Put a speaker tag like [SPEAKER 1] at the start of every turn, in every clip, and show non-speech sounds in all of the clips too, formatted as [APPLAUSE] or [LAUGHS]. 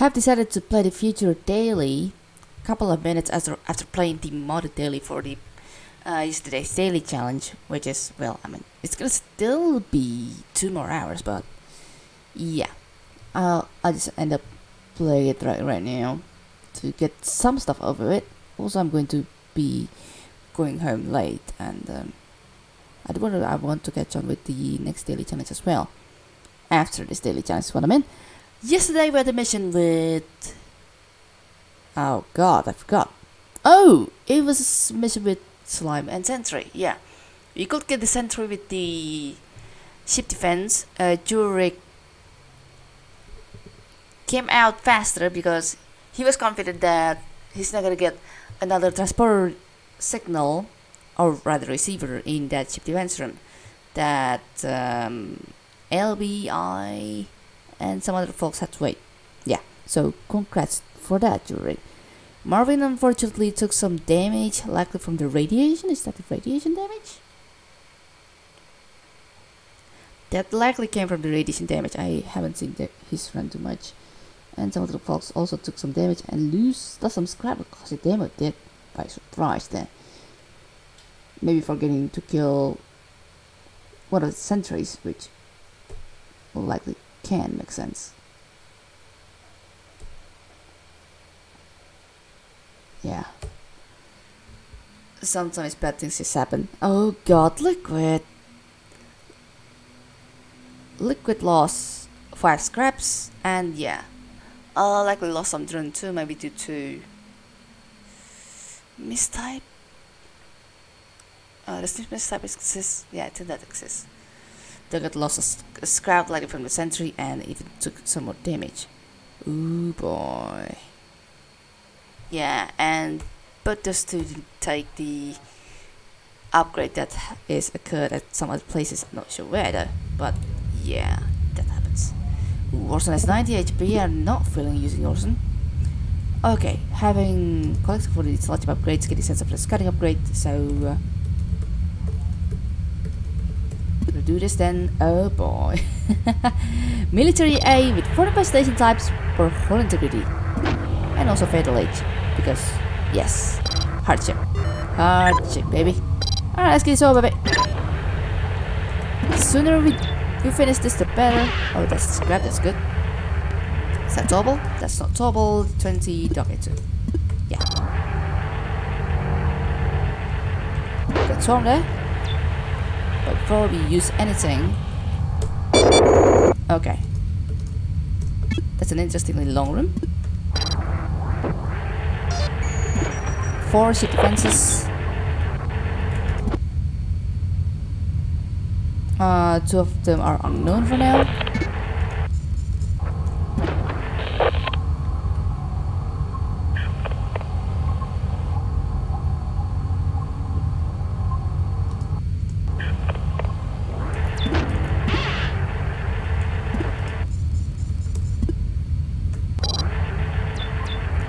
[SPEAKER 1] have decided to play the future daily a couple of minutes after after playing the modded daily for the uh, yesterday's daily challenge, which is well, I mean, it's gonna still be two more hours, but yeah, I'll I'll just end up playing it right right now to get some stuff over it. Also, I'm going to be going home late, and um, I want to I want to catch on with the next daily challenge as well. After this daily challenge, is what I mean. Yesterday we had a mission with. Oh God, I forgot. Oh, it was a mission with slime and sentry. Yeah, you could get the sentry with the ship defense. Uh, Jurek came out faster because he was confident that he's not gonna get another transport signal or rather receiver in that ship defense room that um, LBI and some other folks had to wait. Yeah, so congrats for that, Jurek. Marvin unfortunately took some damage, likely from the radiation. Is that the radiation damage? That likely came from the radiation damage. I haven't seen the, his run too much. And some of the folks also took some damage and lose some scrap because the demo did by surprise there. Maybe forgetting to kill one of the sentries, which will likely can make sense. Yeah. Sometimes bad things just happen. Oh god, liquid! Liquid loss 5 scraps, and yeah. Uh, likely lost some drone too, maybe due to mistype. Uh, does this mistype exist? Yeah, I think that exists. They got lost a, scrap likely from the sentry and even took some more damage. Ooh boy. Yeah, and but just to take the upgrade that is occurred at some other places, I'm not sure where though, but yeah, that happens. Orson has 90 HP, I'm not feeling using Orson. Okay, having collected for the selective upgrades, getting sense of the scouting upgrade, so uh, gonna do this then. Oh boy. [LAUGHS] Military A with 45 station types for hull integrity and also fatal age because yes. Hardship. Hardship baby. Alright let's get this over baby. The sooner we, we finish this the better. Oh that's scrap that's good. Is that double? That's not double. 20 docket 2 yeah. Good swarm there we use anything okay that's an interestingly long room four ship defenses. Uh, two of them are unknown for now.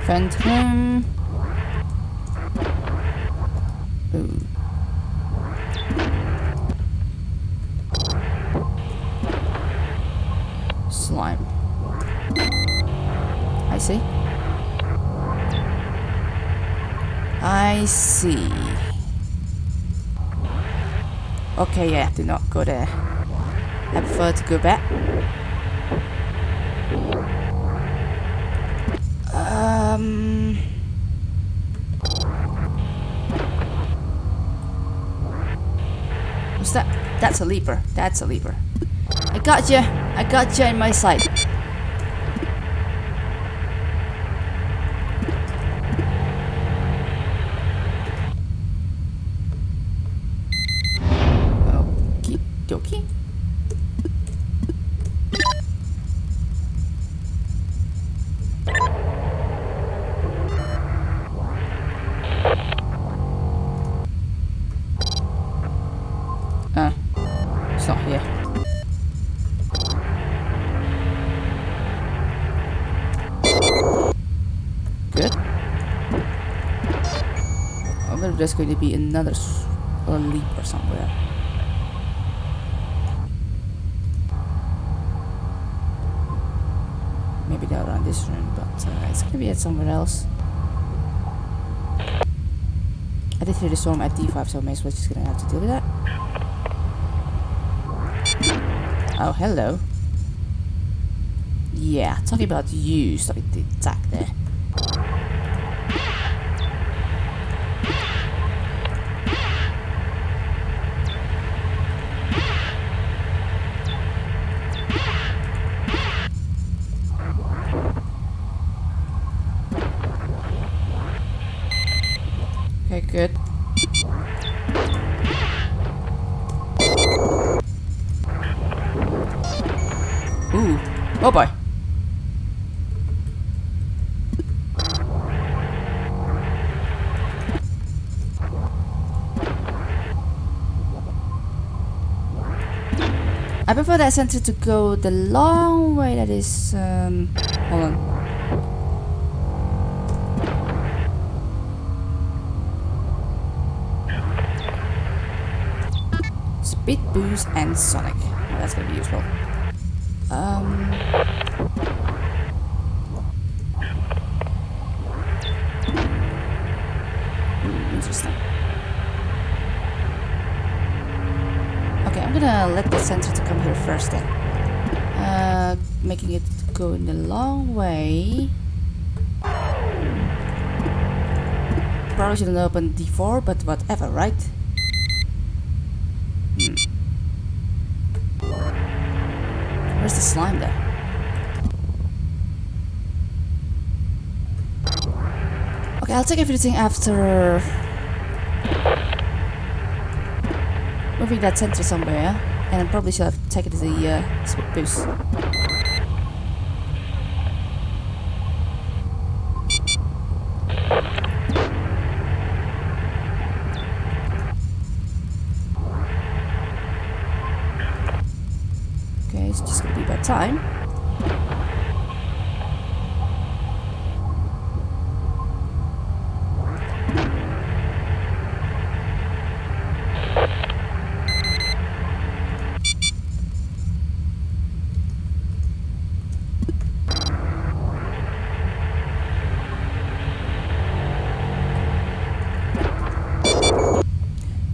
[SPEAKER 1] Phantom. Ooh. Slime. I see. I see. Okay, yeah, do not go there. I prefer to go back. Um... What's that? That's a leaper. That's a leaper. I got you. I got you in my sight. There's going to be another leap or somewhere. Maybe be down around this room, but uh, it's gonna be at somewhere else. I did hear the storm at D5, so I may as well just gonna have to deal with that. Oh, hello. Yeah, talking about you starting the attack there. I prefer that center to go the long way that is um hold on. Speed boost and Sonic. That's gonna be useful. Um Ooh, interesting. Okay, I'm gonna let the sensor to come here first then. Uh, making it go in the long way. Probably shouldn't open D4, but whatever, right? Hmm. Where's the slime there? Okay, I'll take everything after moving that sensor somewhere, and I probably should have taken the uh, boost. Okay, it's just gonna be about time.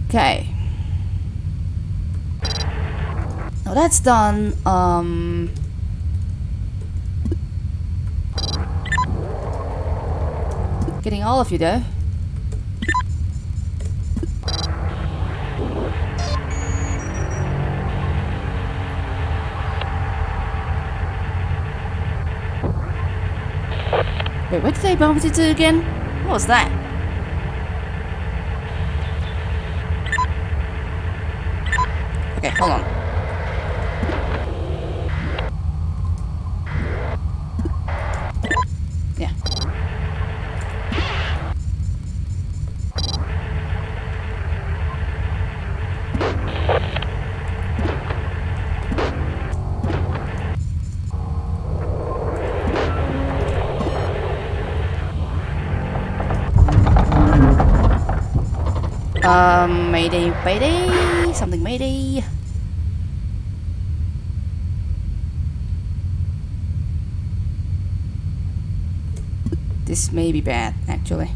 [SPEAKER 1] Okay. Now that's done. Um. Getting all of you though. Wait, what did they bump into again? What was that? Something mayday. This may be bad, actually.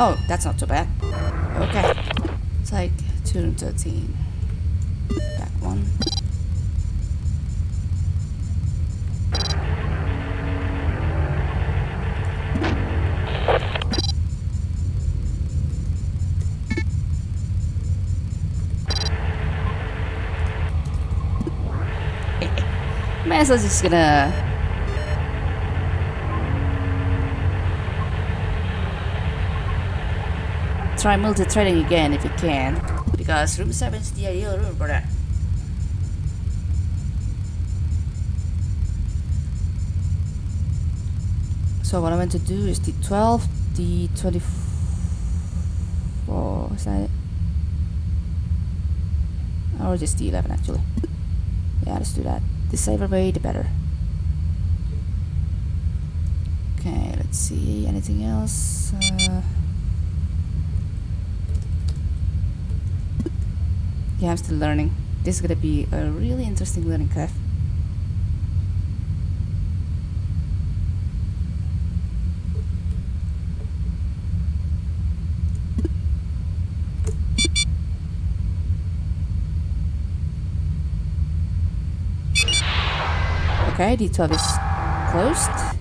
[SPEAKER 1] Oh, that's not too bad. Okay. It's like 213. Back one. As well just gonna try multi-threading again if you can, because room 7 is the ideal room for that. So what I want to do is the 12, the 24, is that it? Or just the 11 actually. Yeah, let's do that. The safer way, the better. Okay, let's see. Anything else? Uh, Yeah, I'm still learning. This is gonna be a really interesting learning curve. Okay, D12 is closed.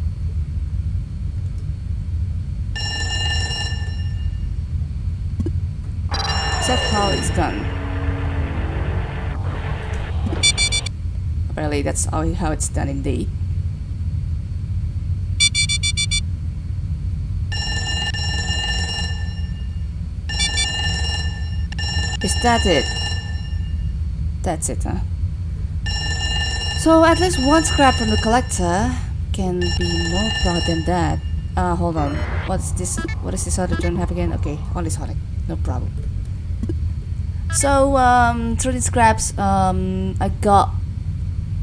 [SPEAKER 1] That how it's done? Apparently that's how, how it's done indeed. Is that it? That's it, huh? So at least one scrap from the collector can be more proud than that. Uh, hold on. What's this? What is this other turn have again? Okay, only Sonic. No problem. So, um, through these scraps, um, I got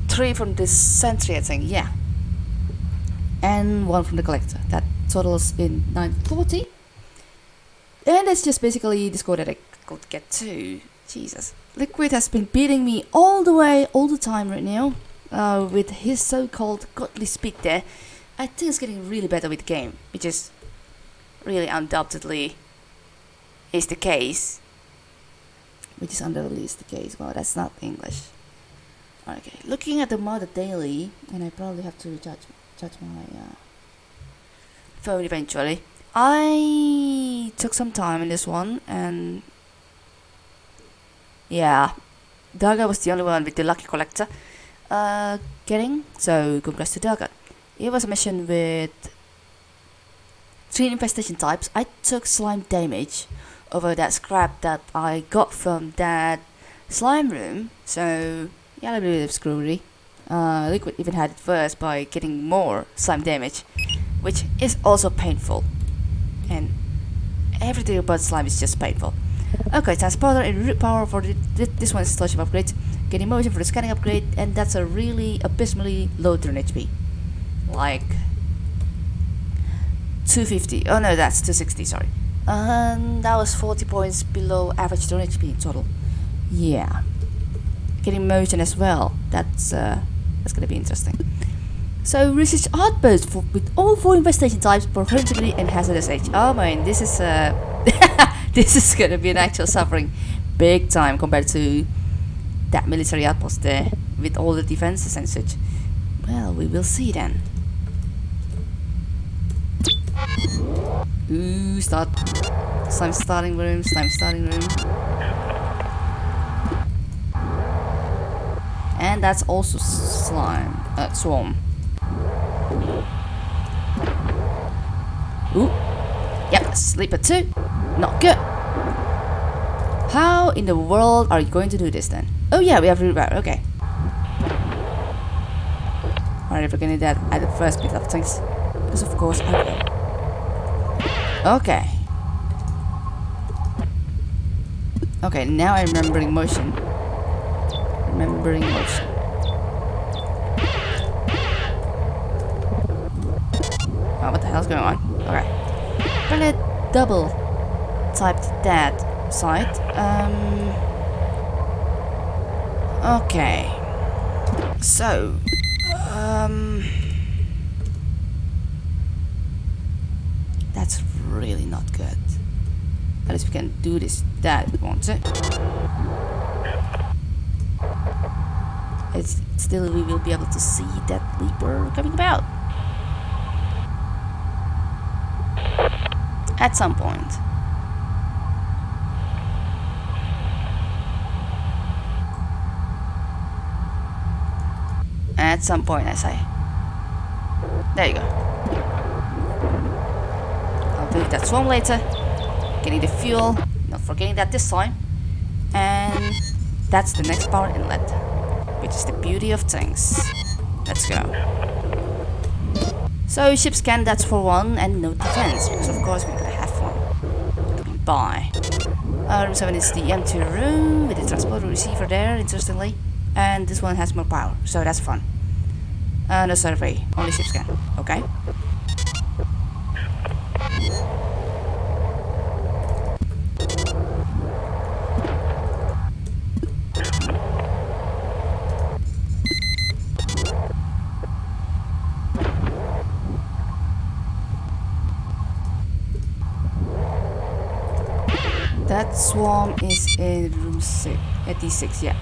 [SPEAKER 1] three from this sentry, I think, yeah. And one from the collector. That totals in 940. And that's just basically the score that I could get to. Jesus. Liquid has been beating me all the way, all the time right now. Uh, with his so-called godly speed there. I think it's getting really better with the game, which is really undoubtedly is the case. Which is undoubtedly is the case. Well, that's not English. Okay, looking at the mother daily, and I probably have to judge judge my uh, phone eventually. I took some time in this one, and yeah, Daga was the only one with the lucky collector uh, getting. So congrats to Daga. It was a mission with three infestation types. I took slime damage over that scrap that I got from that slime room. So yeah, a little bit of screwery. Uh, Liquid even had it first by getting more slime damage, which is also painful. And everything about slime is just painful. Okay, transporter and root power for the, this one is installation upgrade. Getting motion for the scanning upgrade, and that's a really abysmally low turn HP. Like 250. Oh no, that's 260. Sorry. And that was 40 points below average turn HP total. Yeah. Getting motion as well. That's uh, that's gonna be interesting. So research outburst for, with all four infestation types for and hazardous age. Oh man, this is uh, [LAUGHS] this is gonna be an actual suffering, big time compared to that military outpost there with all the defenses and such. Well, we will see then. Ooh, start. Slime starting room, slime starting room. And that's also slime. Uh, swarm. Ooh. Yep, sleeper two. Not good. How in the world are you going to do this then? Oh yeah, we have reroute, okay. Alright, we're gonna do that at the first bit of things. Because of course I will. Okay. Okay, now I'm remembering motion. Remembering motion. Oh, what the hell's going on? Okay. Gonna double typed that site. Um. Okay. So, um. That's really not good. At least we can do this that won't it? It's still we will be able to see that leaper coming about. At some point. At some point I say. There you go. I'll do that swarm later. Getting the fuel, not forgetting that this time. And that's the next power inlet, which is the beauty of things. Let's go. So ship scan, that's for one, and no defense, because of course we're gonna have one. By. Uh, room 7 is the empty room with the transporter receiver there, interestingly. And this one has more power, so that's fun and a survey. Only ship scan, okay? That swarm is in room 86, yeah.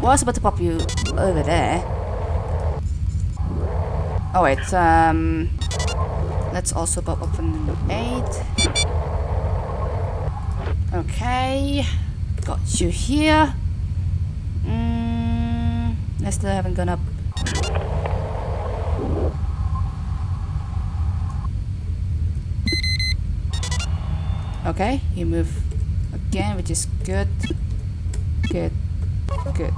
[SPEAKER 1] what's about to pop you over there. Oh wait, um... Let's also pop open in 8. Okay. Got you here. Mm, I still haven't gone up. Okay, you move again, which is good. Good. Good.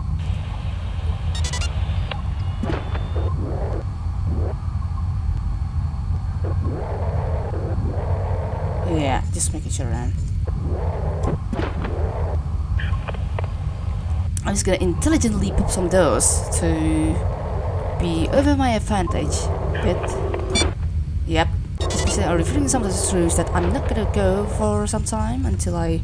[SPEAKER 1] Yeah, I'm just gonna intelligently pop some doors to be over my advantage bit. Yep. I'm revealing some of the truths that I'm not gonna go for some time until I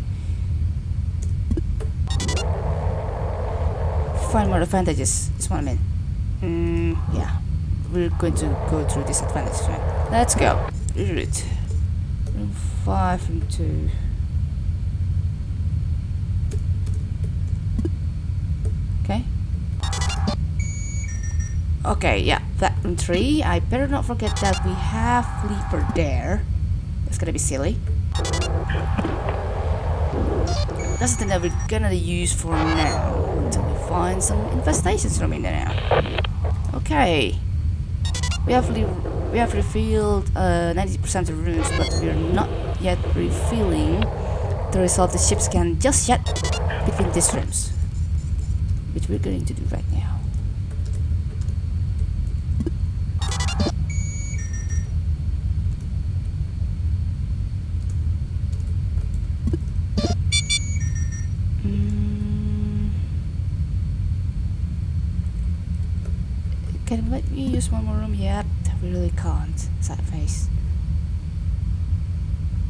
[SPEAKER 1] find more advantages. Is what I mean. Mm, yeah. We're going to go through this advantage, right? Let's go. Route. Room 5, room 2. Okay. Okay, yeah, that room 3. I better not forget that we have Leaper there. That's gonna be silly. That's the thing that we're gonna use for now until we find some infestations from in there now. Okay. We have we have refilled 90% uh, of runes, but we're not yet refilling the result the ship scan just yet between these rooms which we're going to do right now. Mm. Can let me use one more room yet? We really can't. Sad face.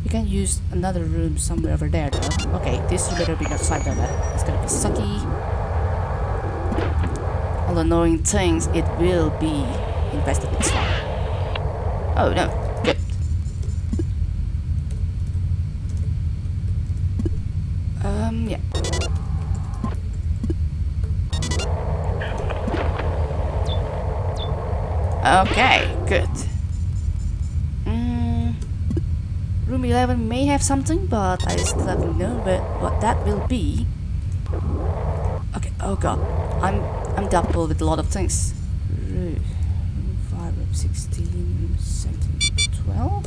[SPEAKER 1] We can use another room somewhere over there though. Okay, this better be outside there. It's gonna be sucky all annoying things, it will be invested in slot. Oh no, good. Um, yeah. Okay, good. Mm, room 11 may have something, but I still haven't known what that will be. Okay, oh god. I'm I'm double with a lot of things. Room 5, room 16, room 17, 12?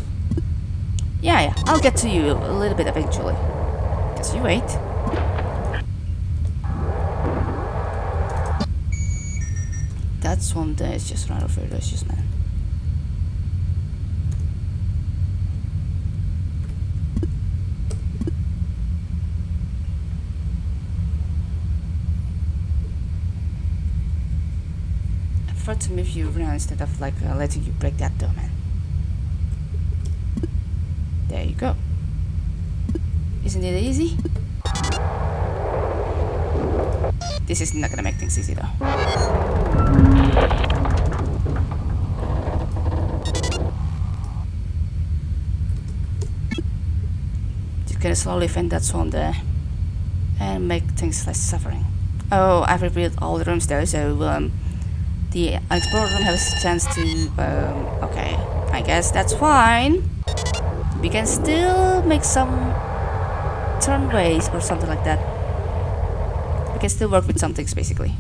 [SPEAKER 1] Yeah, yeah, I'll get to you a little bit eventually. Just you wait. That's one day, it's just right over it's just man. To move you around instead of like uh, letting you break that domain. There you go. Isn't it easy? This is not gonna make things easy though. Just gonna slowly fend that swarm there and make things less suffering. Oh, I've revealed all the rooms though, so um, the explorer room has a chance to um, okay I guess that's fine. We can still make some turnways or something like that. We can still work with some things basically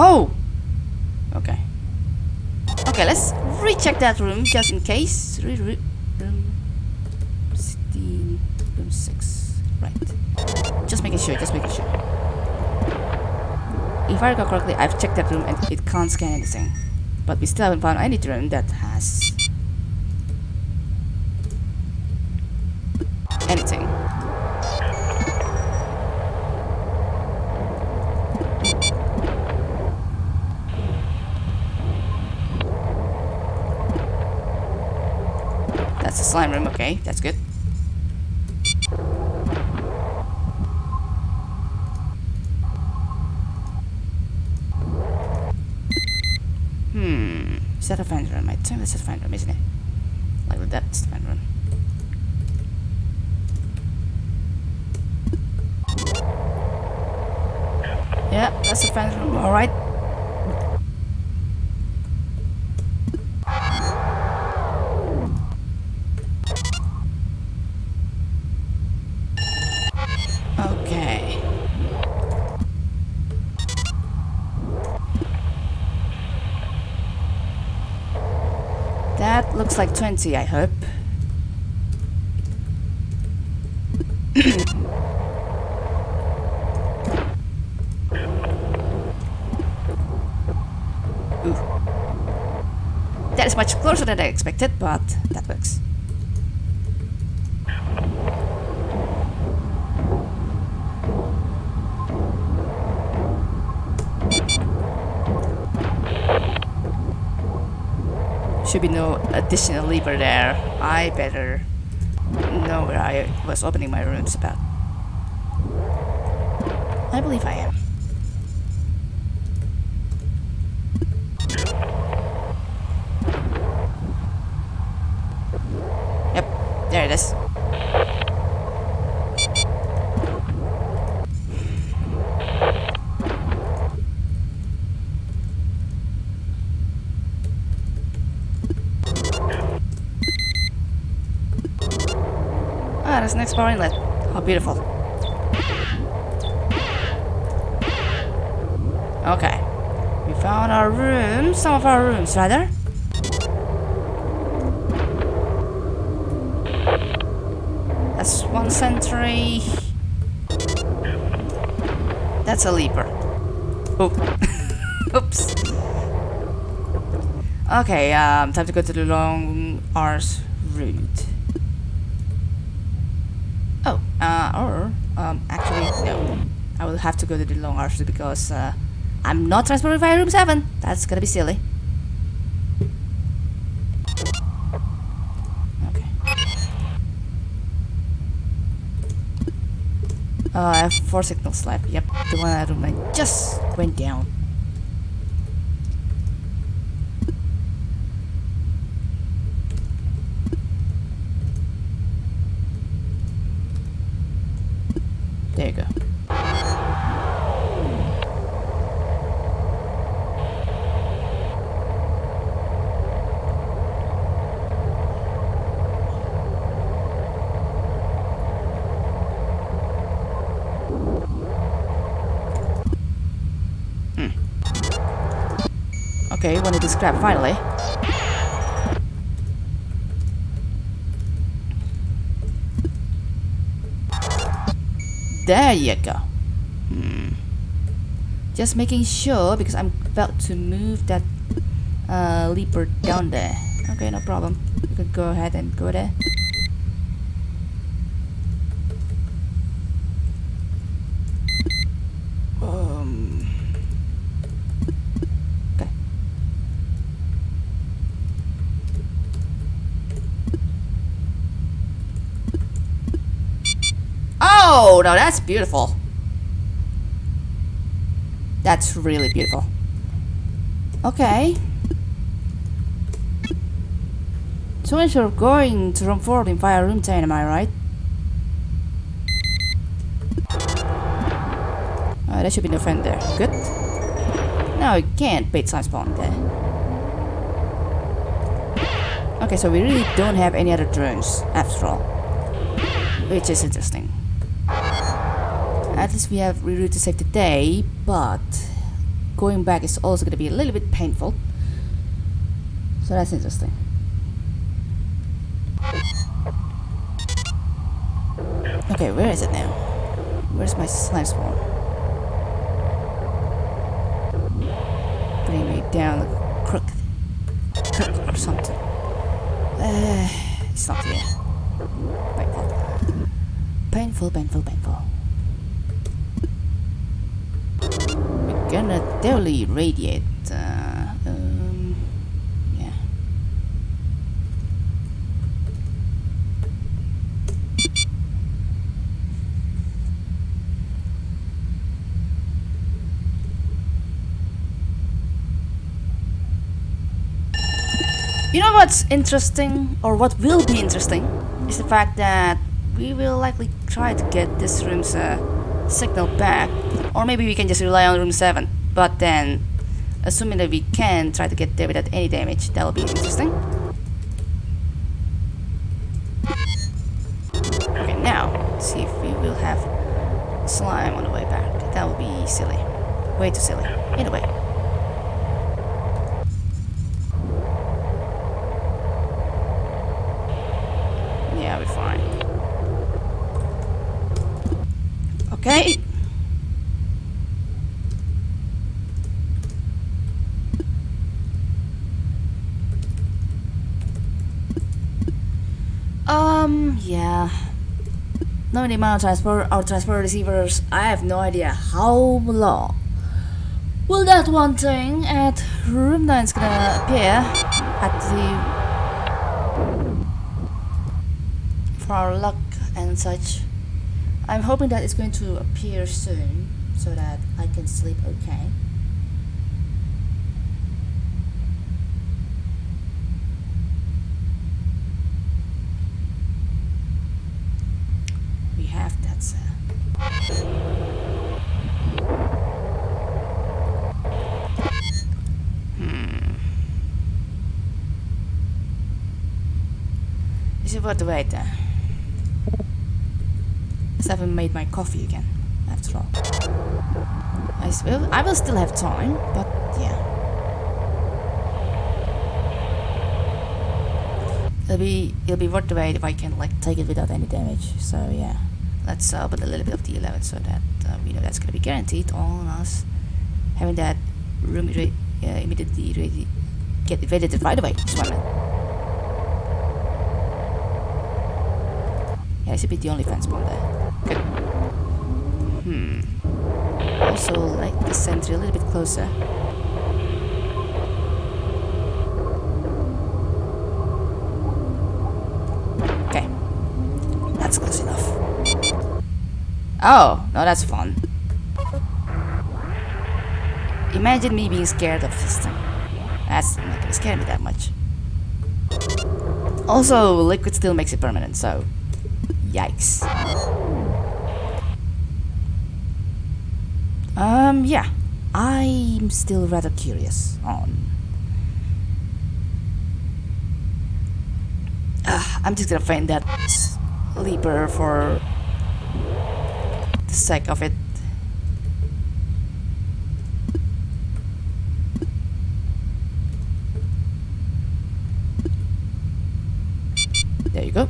[SPEAKER 1] Oh! Okay. Okay, let's that room just in case. Room 16, room 6. Right. Just making sure, just making sure. If I recall correctly, I've checked that room and it can't scan anything. But we still haven't found any room that has anything. Slime room, okay, that's good. Hmm, is that a fan room? I think that's a fan room, isn't it? Like that's the fan room. Yeah, that's a fan room, alright. Like 20, I hope. Ooh. That is much closer than I expected, but that works. Should be no additional lever there. I better know where I was opening my rooms about. I believe I am. Yep, there it is. Exploring inlet. How beautiful. Okay. We found our rooms, some of our rooms rather. That's one sentry. That's a leaper. Oh. [LAUGHS] Oops. Okay, um, time to go to the long arse route. Oh, or, um, actually, no. I will have to go to the long arse because, uh, I'm not transported via room 7. That's gonna be silly. Okay. Uh, I have four signals left. Yep, the one at room I just went down. There you go. Hmm. Okay, wanted to scrap finally. There you go. Hmm. Just making sure because I'm about to move that uh, leaper down there. Okay, no problem. You can go ahead and go there. Um. Okay. Oh, no, that's beautiful. That's really beautiful. Okay. So if you're going to room 4 in fire room 10, am I right? Uh, there should be no friend there. Good. Now you can't bait science spawn there. Okay, so we really don't have any other drones after all. Which is interesting. At least we have reroute to save the day, but going back is also going to be a little bit painful. So that's interesting. Okay, where is it now? Where's my slime spawn? Bring me down the crook, crook or something. Uh, it's not here. Painful, painful, painful, painful. gonna totally radiate uh, um, yeah. You know what's interesting, or what will be interesting, is the fact that we will likely try to get this room's uh, signal back, or maybe we can just rely on room 7. But then, assuming that we can try to get there without any damage, that'll be interesting. Okay, now, see if we will have slime on the way back. That would be silly. Way too silly. Anyway. Yeah, we're fine. Okay. Um, yeah. Amount of transport our transport receivers, I have no idea how long will that one thing at room 9 is gonna appear at the for our luck and such. I'm hoping that it's going to appear soon so that I can sleep okay. We have that, sir. Hmm. Is the wait? I haven't made my coffee again, after all. I will, I will still have time, but yeah. It'll be it'll be worth the wait if I can like take it without any damage. So yeah, let's put a little bit of D11 so that uh, we know that's gonna be guaranteed on us having that room uh, immediately ready, get ready right away. One minute. Yeah, it should be the only fence spawn there. Good. Hmm. Also, like the sentry a little bit closer. Okay. That's close enough. Oh, no, that's fun. Imagine me being scared of this thing. That's not gonna scare me that much. Also, liquid still makes it permanent, so yikes. Um, yeah. I'm still rather curious on... Uh, I'm just gonna find that sleeper for the sake of it. There you go.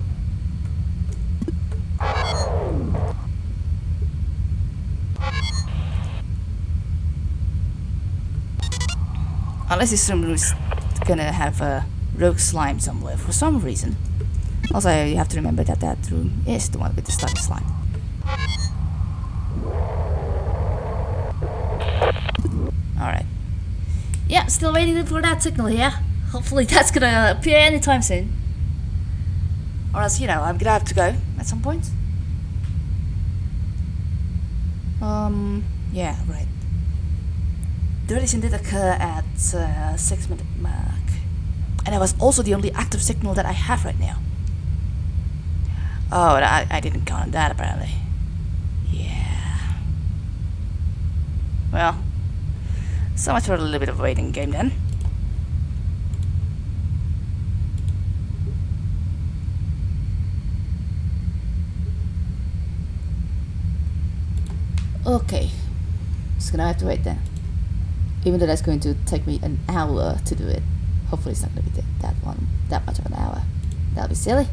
[SPEAKER 1] Unless room is gonna have a rogue slime somewhere for some reason. Also, you have to remember that that room is the one with the stuck slime. Alright. Yeah, still waiting for that signal here. Hopefully [LAUGHS] that's gonna appear anytime soon. Or else, you know, I'm gonna have to go at some point. Um, yeah, right. The radiation did occur at uh, 6 minute mark. And it was also the only active signal that I have right now. Oh, I, I didn't count on that apparently. Yeah. Well, so much for a little bit of waiting game then. Okay, just gonna have to wait then. Even though that's going to take me an hour to do it. Hopefully it's not gonna be that, that one, that much of an hour. That'll be silly.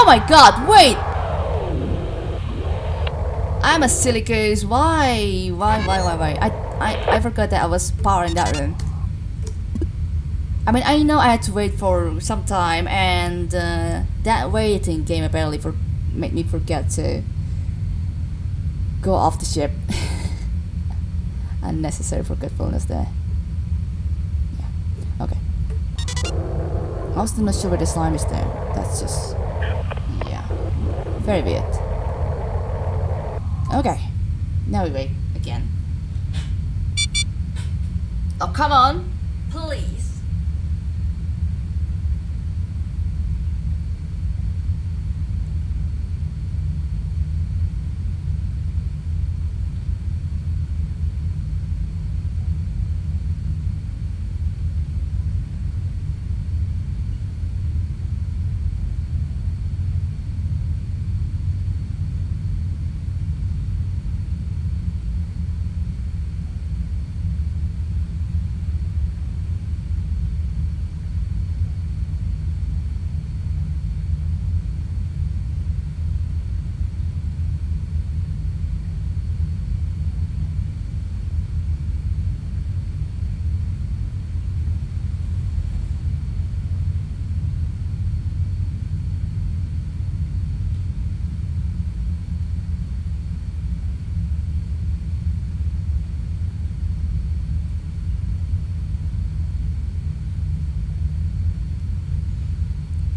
[SPEAKER 1] Oh my god, wait! I'm a silly goose. Why? Why, why, why, why? I, I, I forgot that I was power in that room. I mean, I know I had to wait for some time, and uh, that waiting game apparently for made me forget to go off the ship. [LAUGHS] Unnecessary forgetfulness there. Yeah. Okay. I'm still not sure where the slime is there. That's just very weird. Okay, now we wait again. Oh come on, please.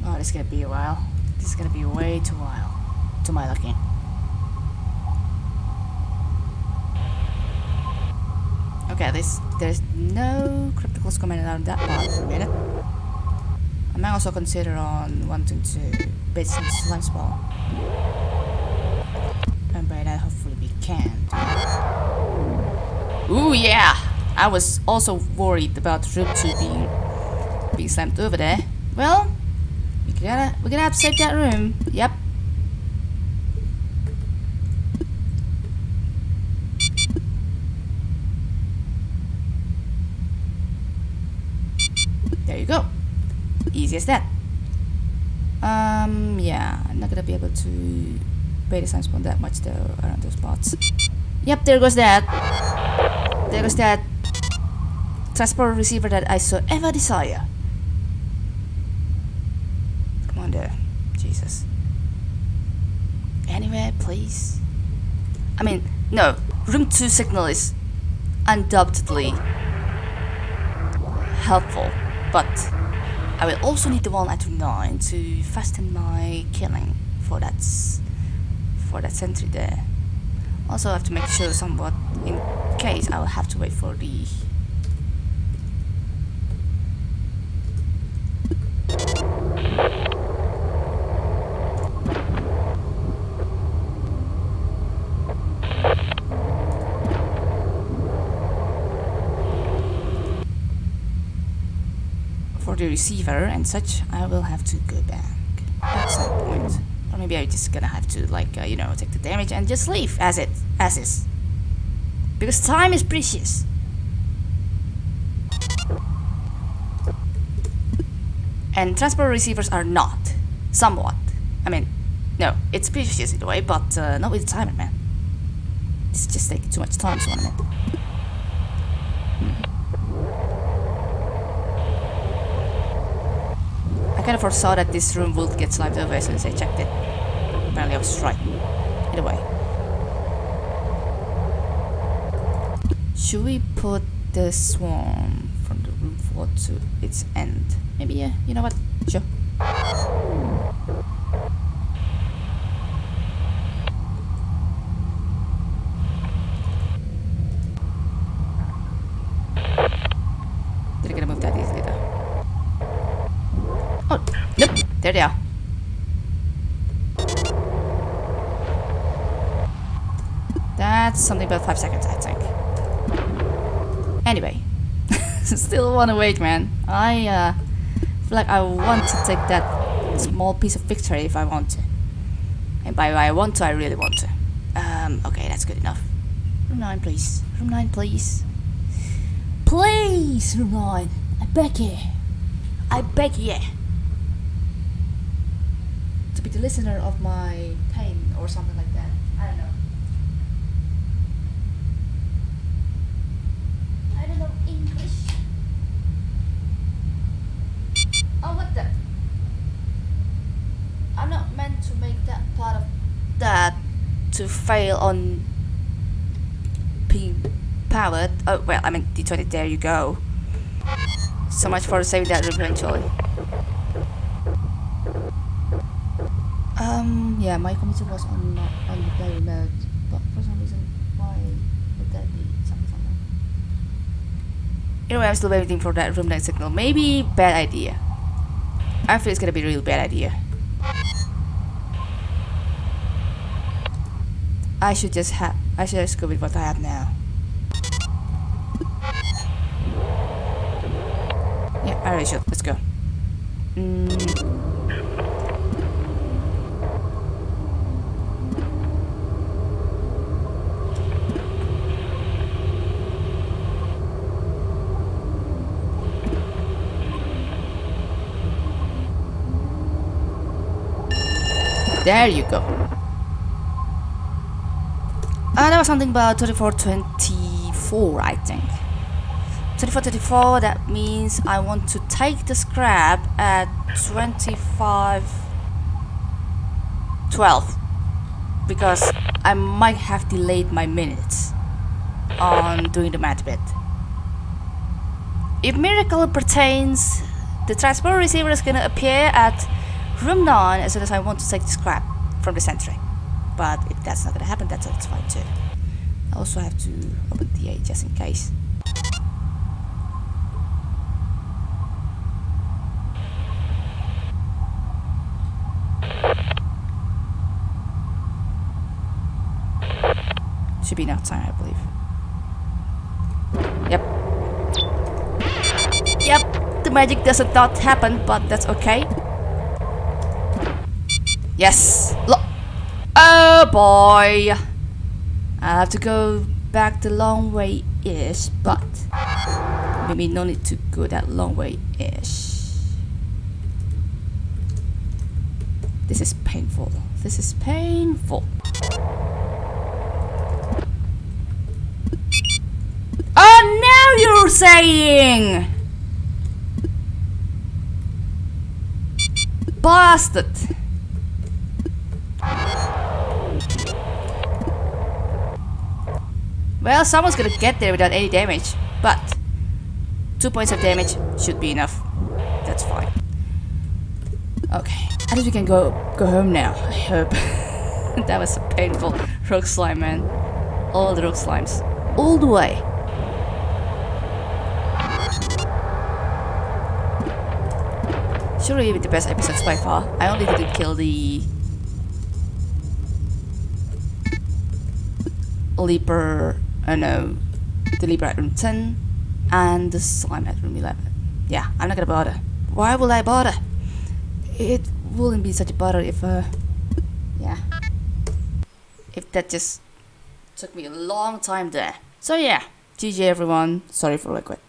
[SPEAKER 1] Oh, this is gonna be a while. This is gonna be way too while. To my liking. Okay, this there's no crypticals coming out that part for a minute. I might also consider on wanting to bait some slime spawn. And by that hopefully we can. Ooh yeah! I was also worried about Room 2 being being slammed over there. Well, we gotta we're gonna have to save that room. Yep. There you go. Easy as that. Um yeah, I'm not gonna be able to pay the sign spawn that much though around those spots. Yep, there goes that. There goes that transport receiver that I so ever desire. Come on there. Jesus. Anywhere, please. I mean, no. Room 2 signal is undoubtedly helpful, but I will also need the one at room 9 to fasten my killing for that, for that sentry there. Also I have to make sure somewhat in case I will have to wait for the for the receiver and such, I will have to go back at some point. Or maybe I'm just gonna have to, like, uh, you know, take the damage and just leave as it, as is. Because time is precious. And transport receivers are not. Somewhat. I mean, no, it's precious in a way, but uh, not with the timer, man. It's just taking too much time, so I mean. Kind of foresaw that this room would get slimed over as soon as I checked it. Apparently I was right. Either way. Should we put the swarm from the room 4 to its end? Maybe, yeah. You know what? Sure. They're gonna move that easily though. Oh, nope. There they are. Five seconds, I think. Anyway, [LAUGHS] still want to wait, man. I uh, feel like I want to take that small piece of victory if I want to. And by I want to, I really want to. Um, okay, that's good enough. Room 9, please. Room 9, please. Please, room 9. I beg you. I beg you. To be the listener of my pain or something like that. I don't know. I don't know English. Oh, what the? I'm not meant to make that part of that to fail on being powered. Oh, well, I mean, D20, there you go. So much for saving that eventually. Um, yeah, my computer was on on the play mode, but for some reason, why would that be something something? Anyway, I'm still waiting for that room light signal. Maybe bad idea. I feel it's gonna be a real bad idea. I should just have. I should just go with what I have now. Yeah, really should. Let's go. Mm. There you go. Uh, there was something about 2424, I think. 2424, that means I want to take the scrap at 25... 12. Because I might have delayed my minutes on doing the math bit. If miracle pertains, the transport receiver is gonna appear at room 9 as soon as I want to take the scrap from the sentry. But if that's not gonna happen, that's, fine too. I also have to open the A just in case. Should be enough time, I believe. Yep. Yep, the magic does not happen, but that's okay. Yes! Lo oh boy! I have to go back the long way-ish, but maybe no need to go that long way-ish. This is painful. This is painful. Oh, now you're saying! Bastard! Well, someone's gonna get there without any damage, but two points of damage should be enough. That's fine. Okay, I think we can go go home now. I hope. [LAUGHS] that was a painful rock slime, man. All the rock slimes, all the way. Surely the best episodes by far. I only didn't kill the leaper uh, no, the Libra at room 10 and the slime at room 11. Yeah, I'm not gonna bother. Why will I bother? It wouldn't be such a bother if, uh, yeah, if that just took me a long time there. So yeah, GG everyone, sorry for the quit.